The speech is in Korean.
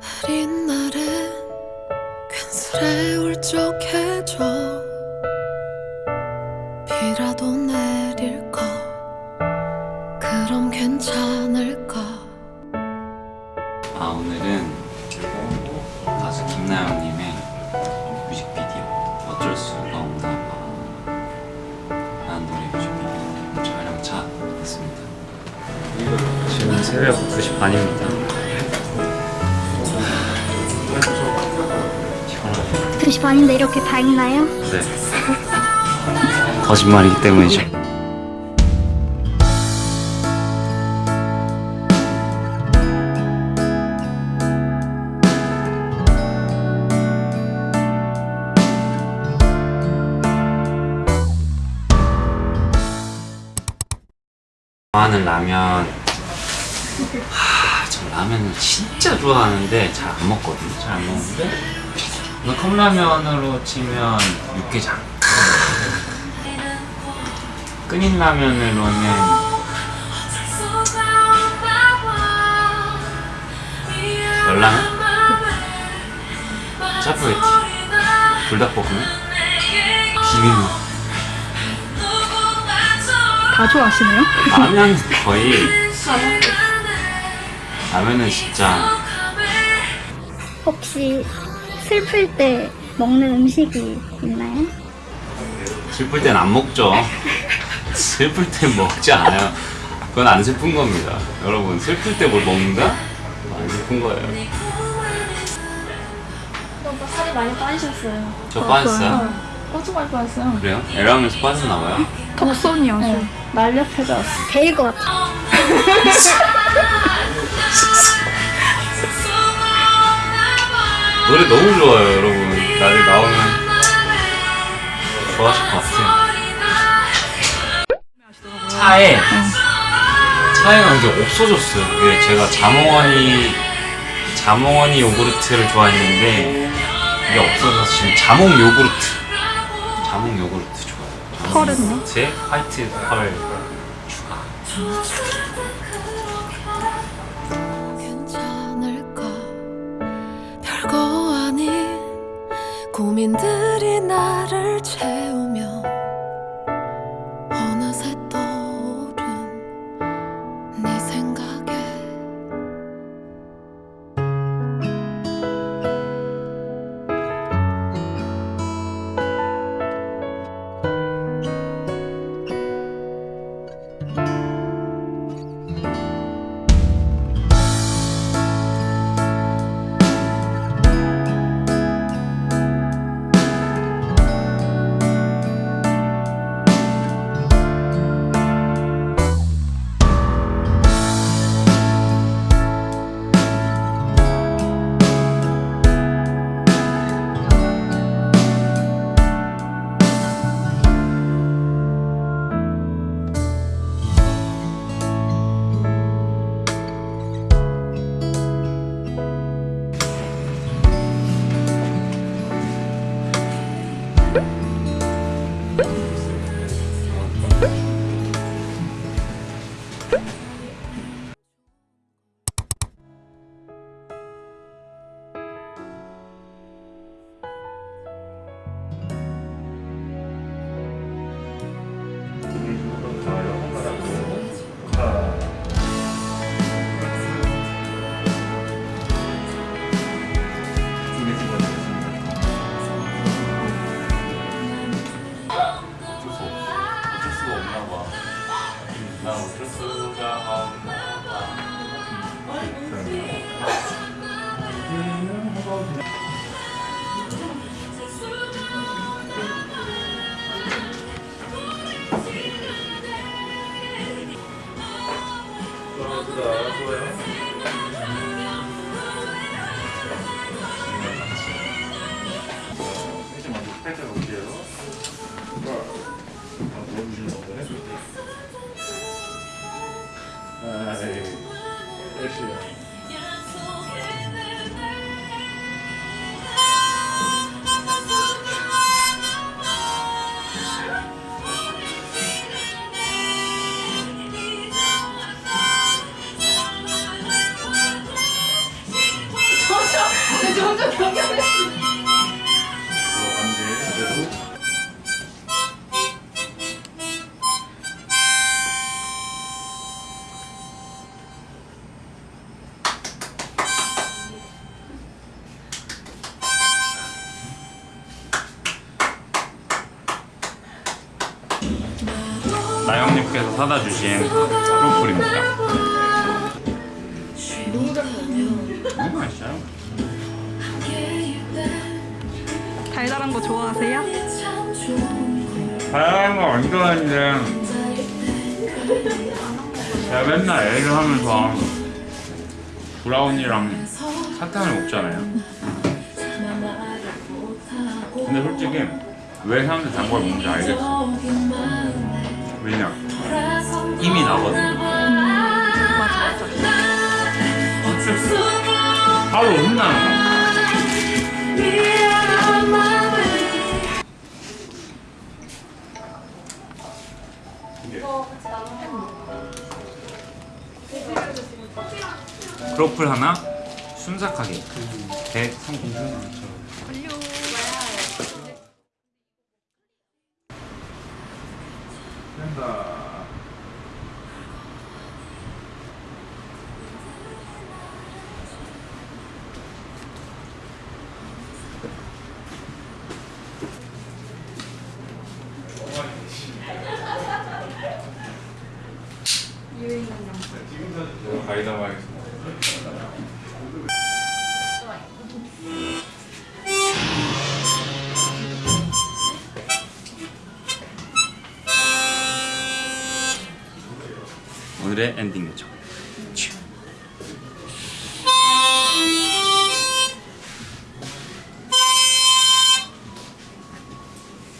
흐린 날엔 괜스레 울적해져 비라도 내릴까 그럼 괜찮을까? 아 오늘은 가수 김나영님의 새벽 2시 반입니다. 피곤하네요 2시 반인데 이렇게 밝나요? 네. 거짓말이기 때문이죠. 좋아하는 라면 하, 저 라면을 진짜 좋아하는데 잘 안 먹거든요. 잘 안 먹는데? 이거 컵라면으로 치면 육개장. 끓인 라면으로는 열라면? 짜파게티 불닭볶음면? 비빔면. 다 좋아하시네요? 라면 거의 라면은 진짜 혹시 슬플 때 먹는 음식이 있나요? 슬플 땐 안 먹죠 슬플 땐 먹지 않아요 그건 안 슬픈 겁니다 여러분 슬플 때 뭘 먹는다? 안 슬픈 거예요 오빠 살이 많이 빠지셨어요. 저 빠졌어요? 엄청 많이 빠졌어요. 그래요? 에라면서 빠졌나봐요? 턱선이 아주 네. 날렵해졌어. 베일 것 같아. 노래 너무 좋아요 여러분. 나중에 나오면 좋아하실 것 같아요. 차에 차에는 이게 없어졌어요. 제가 자몽원이 자몽원이 요구르트를 좋아했는데 이게 없어져서 지금 자몽 요구르트. 자몽 요구르트 펄은요? 요구르트에 화이트 펄 추가 괜찮을까 별거 아닌 고민들이 나를 나 어쩔 나영님께서 사다 주신 프로폴입니다. 너무 맛있어요. 달달한 거 좋아하세요? 다양한 거 안 좋아하는데 제가 맨날 애를 하면서 브라운이랑 사탕을 먹잖아요. 근데 솔직히 왜 사람들이 단걸 먹는지 알겠어. 왜냐? 힘이 나거든요. 하루 혼나는 거. 크로플 하나, 순삭 케이크 139만 원. 된다. 가이다 하겠습니다. 오늘의 엔딩 요정.